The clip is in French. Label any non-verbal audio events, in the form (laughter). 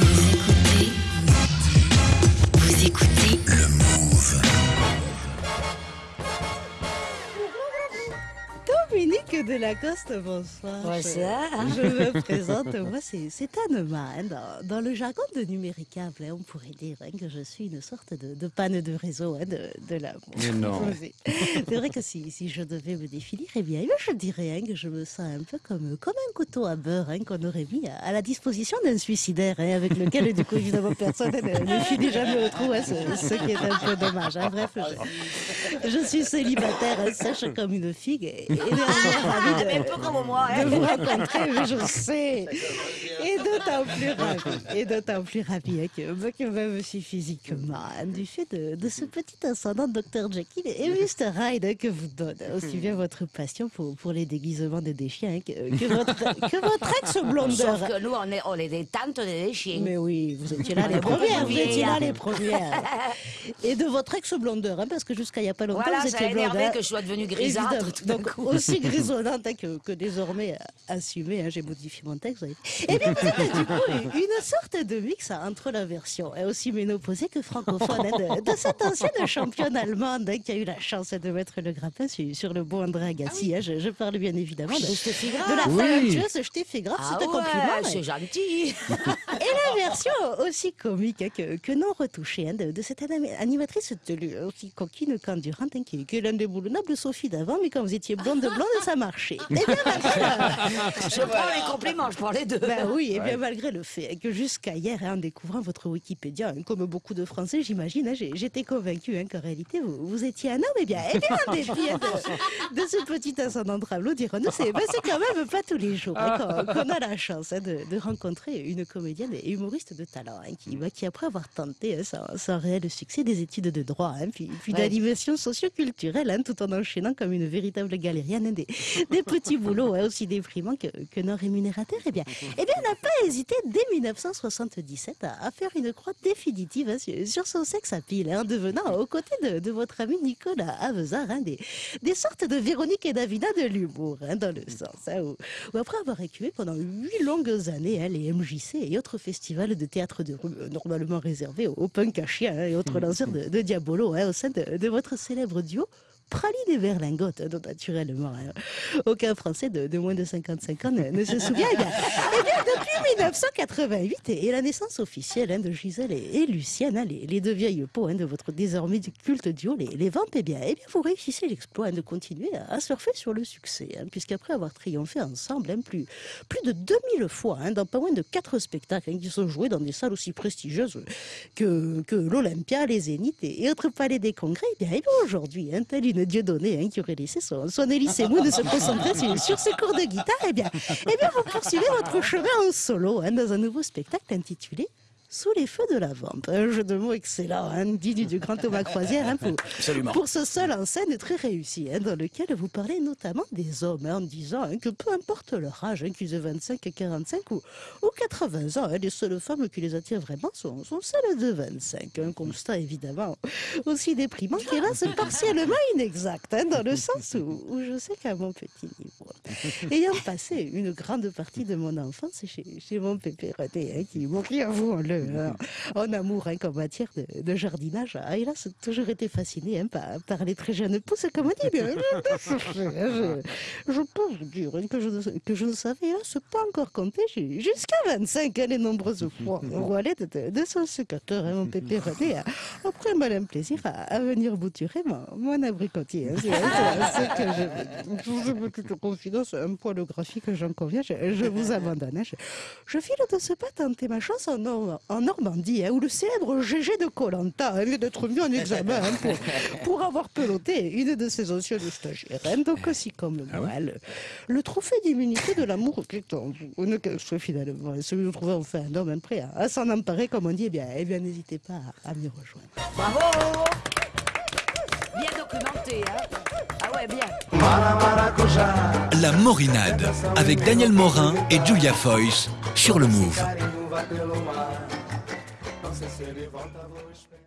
Vous Dominique de Lacoste, bonsoir. Bonsoir. Je, je me présente, moi c'est Anema. hein. Dans, dans le jargon de numéricable, hein, on pourrait dire hein, que je suis une sorte de, de panne de réseau hein, de, de l'amour. (laughs) C'est vrai que si, si je devais me définir, eh bien, je dirais hein, que je me sens un peu comme, comme un couteau à beurre hein, qu'on aurait mis à, à la disposition d'un suicidaire, hein, avec lequel, du coup, évidemment, personne ne, ne finit jamais au trou, hein, ce, ce qui est un peu dommage. hein. Bref, je, je suis célibataire, hein, sèche comme une figue, et, et Mais peu comme moi, de hein. vous rencontrer, je sais. Et d'autant plus ravi, et d'autant plus ravi hein, que, que même aussi physiquement, hein, du fait de, de ce petit ascendant Dr Jekyll et Mr Hyde hein, que vous donne, aussi bien votre passion pour, pour les déguisements de des chiens hein, que, que votre, que votre ex-blondeur. Sauf que nous, on est, on est des tantes des chiens. Mais oui, vous étiez là les premières, vous plus étiez là vieillards. les premières. Et de votre ex-blondeur, hein, parce que jusqu'à il n'y a pas longtemps, Voilà, vous ça a étiez blonde. énervé hein. que je sois devenue grisâtre. Évidemment. tout d'un Donc coup. Aussi grisonnante hein, que, que désormais assumée, hein, j'ai modifié mon texte. vu. Eh bien, vous êtes du coup une sorte de mix entre la version euh, aussi ménopausée que francophone hein, de, de cette ancienne championne allemande hein, qui a eu la chance de mettre le grappin sur, sur le beau André Agassi. hein. je, je parle bien évidemment de, De la Oui. talentueuse Steffi Graf. Ah c'est un ouais, compliment. mais- c'est gentil. (laughs) version aussi comique hein, que, que non retouchée hein, de, de cette anima- animatrice tenue aussi coquine qu'endurante hein, qui, qui est l'indéboulonnable Sophie d'avant, mais quand vous étiez blonde blonde, ça marchait. Et bien malgré, (laughs) Je prends les compliments, je prends les deux. ben oui, et bien malgré le fait que jusqu'à hier, hein, en découvrant votre Wikipédia, hein, comme beaucoup de Français, j'imagine, hein, j'étais convaincue hein, qu'en réalité vous, vous étiez un homme. Et bien, et bien en dépit hein, de, de ce petit ascendant de Rameau, dirons-nous, c'est ben, c'est quand même pas tous les jours hein, qu'on a la chance hein, de, de rencontrer une comédienne et humoriste de talent hein, qui, bah, qui, après avoir tenté hein, sans, sans réel succès des études de droit, hein, puis, puis Ouais. d'animation socioculturelle, hein, tout en enchaînant comme une véritable galérienne des, (laughs) des petits boulots aussi déprimants que, que non rémunérateurs, eh bien, eh bien, n'a pas hésité dès 1977 à, à faire une croix définitive sur, sur son sexe à pile, en devenant aux côtés de, de votre ami Nicolas Avezard des, des sortes de Véronique et Davina de l'humour, dans le sens où, où après avoir écuvé pendant huit longues années les MJC et autres festivals de théâtre de rue, euh, normalement réservés aux, aux punk à chiens hein, et autres lanceurs de, de Diabolo hein, au sein de, de votre célèbre duo. Praline et Berlingote, dont naturellement hein, aucun Français de, moins de 55 ans ne, se souvient. Eh depuis 1988 et, la naissance officielle hein, de Gisèle et, Lucienne, hein, les, deux vieilles peaux hein, de votre désormais culte duo, les, les Vampes, eh bien, eh bien, vous réussissez l'exploit hein, de continuer à, surfer sur le succès, hein, puisqu'après avoir triomphé ensemble hein, plus, plus de 2000 fois hein, dans pas moins de quatre spectacles hein, qui sont joués dans des salles aussi prestigieuses que, l'Olympia, les Zéniths et, et autres palais des congrès, eh bien, eh bien, aujourd'hui, hein, telle une Dieudonné hein, qui aurait laissé son, son Mou de se concentrer sur, sur ses cours de guitare, eh bien, eh bien, vous poursuivez votre chemin en solo hein, dans un nouveau spectacle intitulé Sous les feux de la vampe. Un jeu de mots excellent, hein, digne du grand Thomas Croisière, hein, pour, pour ce seul en scène très réussi, hein, dans lequel vous parlez notamment des hommes, hein, en disant que peu importe leur âge, qu'ils aient 25, 45 ou, ou 80 ans, les seules femmes qui les attirent vraiment sont, sont celles de 25. Un constat évidemment aussi déprimant qui reste partiellement inexact, dans le sens où, où je sais qu'à mon petit niveau, ayant passé une grande partie de mon enfance chez, chez mon pépé René, qui mourit, avouons-le, hein, (laughs) en amour hein, qu'en matière de, de jardinage, a hélas toujours été fasciné hein, par, par les très jeunes pousses, comme on dit. Bien, (laughs) je, peux vous dire hein, que, je, ne- que je ne savais hélas pas encore compter ju- jusqu'à 25 hein, les nombreuses fois (laughs) allait de, de, son sécateur, hein, mon pépé René, a, après un malin plaisir à, à venir bouturer mon, mon abricotier. hein. C'est- que je, je vous ai toute confidence, un poil graphique, j'en conviens, je, je vous abandonne. hein. Je, je file de ce pas tenter ma chance en, en Normandie, hein, où le célèbre GG de Colanta vient d'être mis en examen hein, pour, (laughs) pour avoir peloté une de ses anciennes stagiaires. hein. donc aussi comme moi, le, le trophée d'immunité de l'amour (laughs) qui est finalement celui de trouver enfin un homme prêt à, à s'en emparer, comme on dit, eh bien, eh bien n'hésitez pas à, à m'y rejoindre. Bravo Bien documenté, hein Ah ouais, bien. La Morinade avec Daniel Morin et Julia Foyce sur le Move. você levanta a voz.